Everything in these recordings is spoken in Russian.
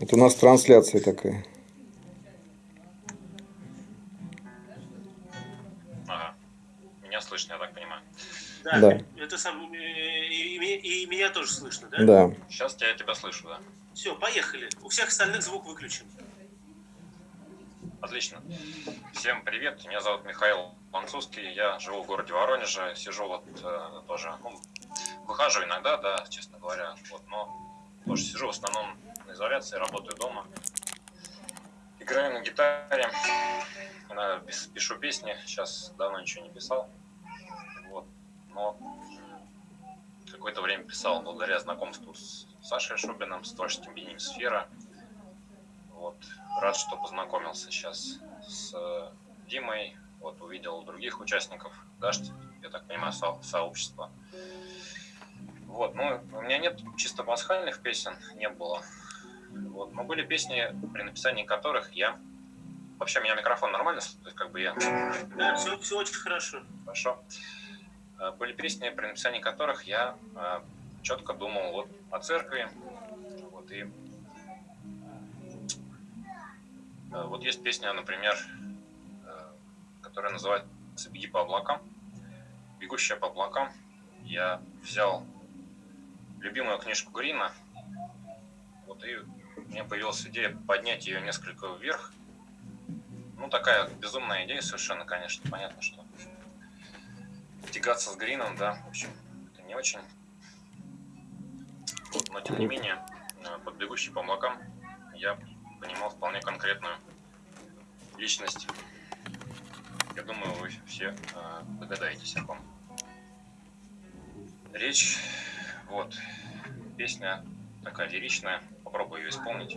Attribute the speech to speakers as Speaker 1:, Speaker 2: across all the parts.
Speaker 1: Это у нас трансляция такая.
Speaker 2: Ага. Меня слышно, я так понимаю.
Speaker 3: Да,
Speaker 1: Да.
Speaker 3: это сам, э, и, и- и меня тоже слышно, да?
Speaker 1: Да.
Speaker 2: Сейчас я тебя слышу, да.
Speaker 3: Все, поехали. У всех остальных звук выключен.
Speaker 2: Отлично. Всем привет, меня зовут Михаил Ланцузский, я живу в городе Воронеже, сижу вот э, тоже, ну, выхожу иногда, да, честно говоря, вот, но тоже сижу в основном изоляции, работаю дома, играю на гитаре, пишу песни, сейчас давно ничего не писал, вот, но какое-то время писал благодаря знакомству с Сашей Шубиным, с творческим объединением «Сфера», вот. Рад, что познакомился сейчас с э, Димой. Вот увидел других участников Дашт, я так понимаю, со- сообщества. Вот, ну, у меня нет чисто пасхальных песен, не было. Вот, но были песни, при написании которых я... Вообще, меня микрофон нормально, то есть как бы я
Speaker 3: Да, все, все очень хорошо.
Speaker 2: Хорошо. Э, Были песни, при написании которых я четко думал вот о церкви. Вот, и э, вот есть песня, например, э, которая называется «Беги по облакам». «Бегущая по облакам». Я взял любимую книжку Грина, вот, и меня появилась идея поднять ее несколько вверх. Ну, такая безумная идея совершенно, конечно, понятно, что тягаться с Грином, да, в общем, это не очень. Вот, но тем не менее, э, под бегущий по облакам я понимал вполне конкретную личность. Я думаю, вы все э, догадаетесь о ком. Речь, вот, песня такая лиричная, попробую ее исполнить.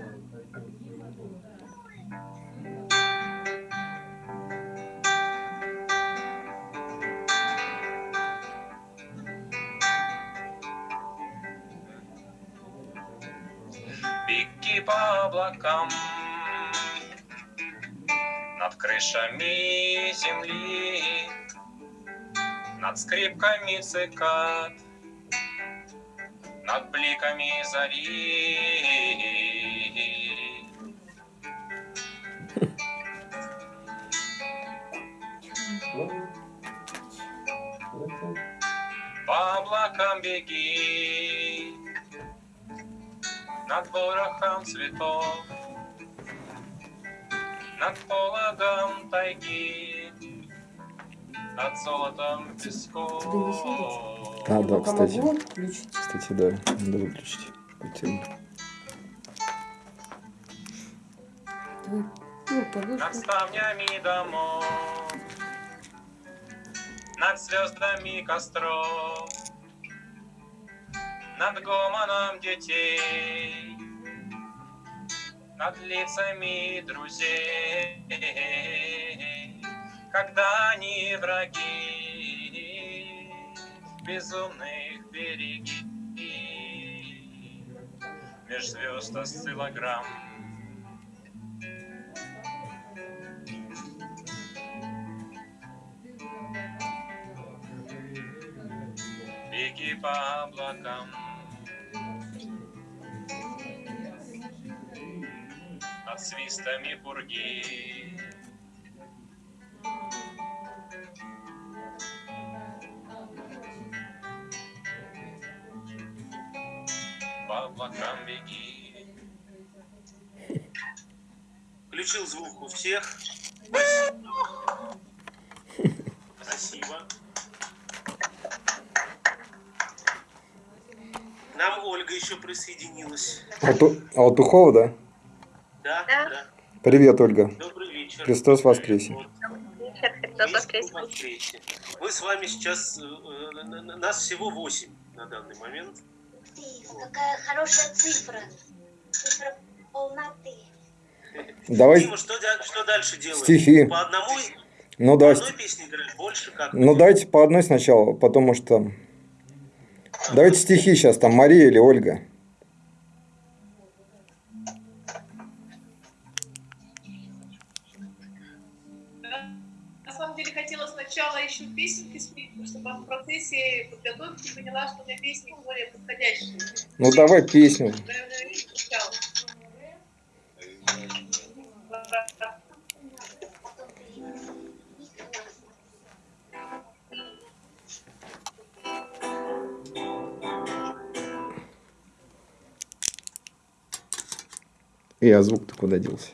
Speaker 2: Беги по облакам Над крышами земли Над скрипками цикад Над бликами зари По облакам беги. Над ворохом цветов. Над пологом тайги. Над золотом песков?
Speaker 1: А, да,
Speaker 4: пока
Speaker 1: кстати.
Speaker 4: могу включить.
Speaker 1: Кстати, да, надо выключить.
Speaker 4: Давай. Ну,
Speaker 2: Над ставнями домов Над звездами костров Над гомоном детей Над лицами друзей Когда они враги Безумных береги Меж звезд осциллограмм. Беги по облакам. Над свистами пурги облакам беги
Speaker 3: Включил звук у всех. Спасибо. К Нам Ольга еще присоединилась.
Speaker 1: Алту- Алтухова, да?
Speaker 3: Да,
Speaker 5: Да.
Speaker 3: да.
Speaker 1: Привет, Ольга.
Speaker 3: Добрый вечер.
Speaker 1: Христос воскресе.
Speaker 5: Вечер, Христос воскресе.
Speaker 3: Мы с вами сейчас, э, э, нас всего 8 на данный момент.
Speaker 6: Какая хорошая цифра. Цифра полноты.
Speaker 1: Давай
Speaker 3: Дима, что, что дальше делаем?
Speaker 1: стихи.
Speaker 3: По одному,
Speaker 1: Ну
Speaker 3: по
Speaker 1: да,
Speaker 3: одной песне играешь, больше как?
Speaker 1: ну дайте по одной сначала, потому что... Давайте стихи сейчас, там Мария или Ольга.
Speaker 7: хотела сначала еще песенки спеть, чтобы в процессе подготовки поняла, что у меня песни более подходящие.
Speaker 1: Ну давай песню. И а звук-то куда делся?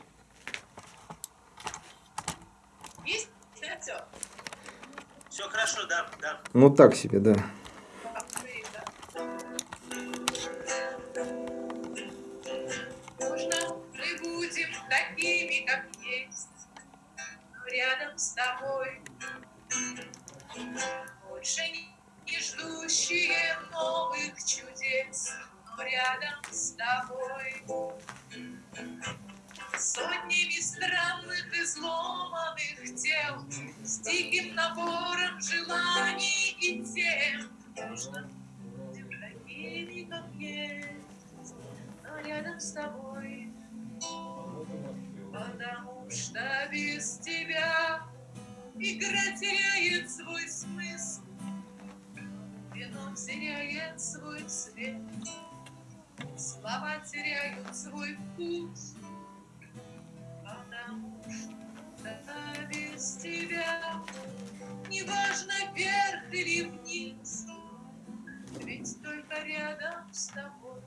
Speaker 7: Изломанных тел, с диким набором желаний и тем. Можно будем такими, как но рядом с тобой. Потому что без тебя игра теряет свой смысл, Вино теряет свой цвет, слова теряют свой вкус, потому что без тебя неважно вверх или вниз, ведь только рядом с тобой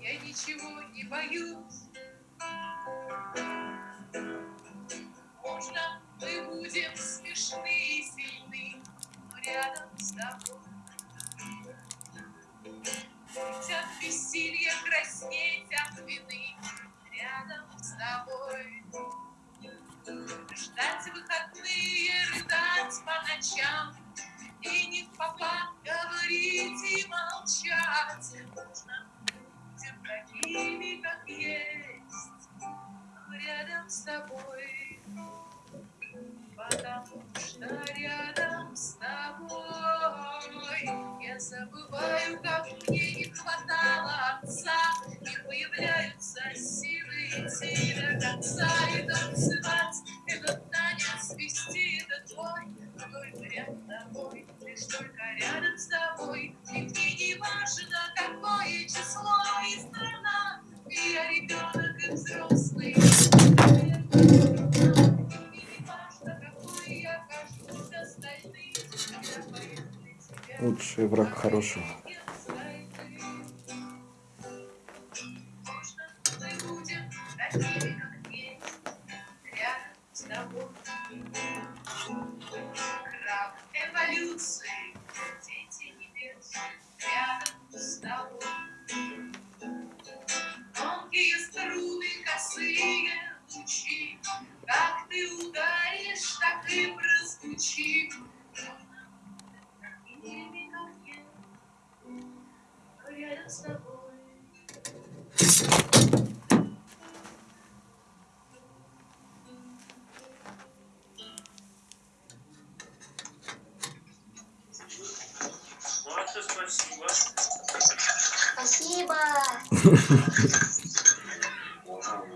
Speaker 7: я ничего не боюсь. Можно мы будем смешны и сильны, но рядом с тобой. Ведь от бессилья краснеть от вины рядом с тобой. Ждать по ночам. И не в попад говорить и молчать. Можно будем такими, как есть. Рядом с тобой. Потому что рядом с тобой. Я забываю, как мне не хватало отца. И появляются силы идти до конца. И танцевать этот танец, вести этот бой Только рядом с тобой, лишь только рядом с тобой И мне не важно, какое число и страна. И я ребенок и взрослый И не важно, какой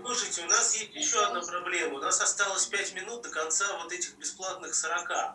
Speaker 3: Слушайте, у нас есть еще одна проблема. У нас осталось 5 минут до конца вот этих бесплатных 40.